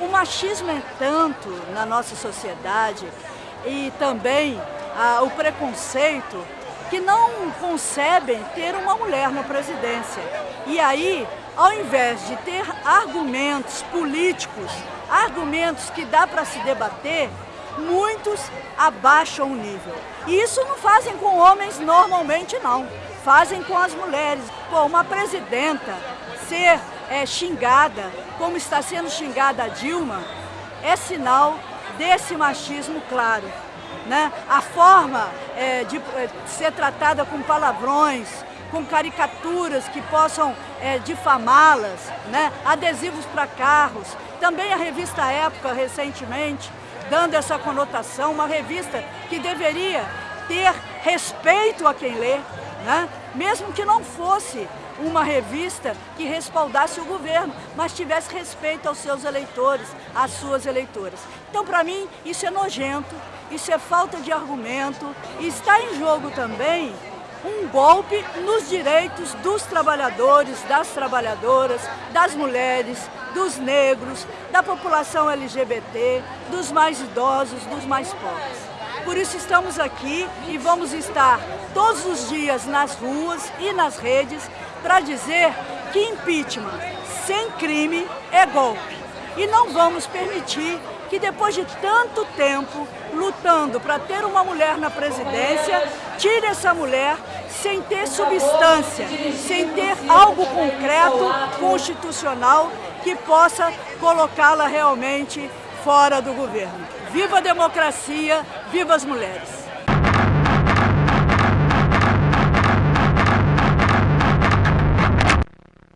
O machismo é tanto na nossa sociedade e também ah, o preconceito que não concebem ter uma mulher na presidência. E aí, ao invés de ter argumentos políticos, argumentos que dá para se debater, muitos abaixam o nível. E isso não fazem com homens normalmente não, fazem com as mulheres. Pô, uma presidenta ser é, xingada, como está sendo xingada a Dilma, é sinal desse machismo claro né? a forma é, de é, ser tratada com palavrões, com caricaturas que possam é, difamá-las, né? adesivos para carros. Também a revista Época, recentemente, dando essa conotação, uma revista que deveria ter respeito a quem lê, né? Mesmo que não fosse uma revista que respaldasse o governo, mas tivesse respeito aos seus eleitores, às suas eleitoras. Então, para mim, isso é nojento, isso é falta de argumento e está em jogo também um golpe nos direitos dos trabalhadores, das trabalhadoras, das mulheres, dos negros, da população LGBT, dos mais idosos, dos mais pobres. Por isso estamos aqui e vamos estar todos os dias nas ruas e nas redes para dizer que impeachment sem crime é golpe. E não vamos permitir que depois de tanto tempo lutando para ter uma mulher na presidência, tire essa mulher sem ter substância, sem ter algo concreto, constitucional, que possa colocá-la realmente fora do governo. Viva a democracia, viva as mulheres!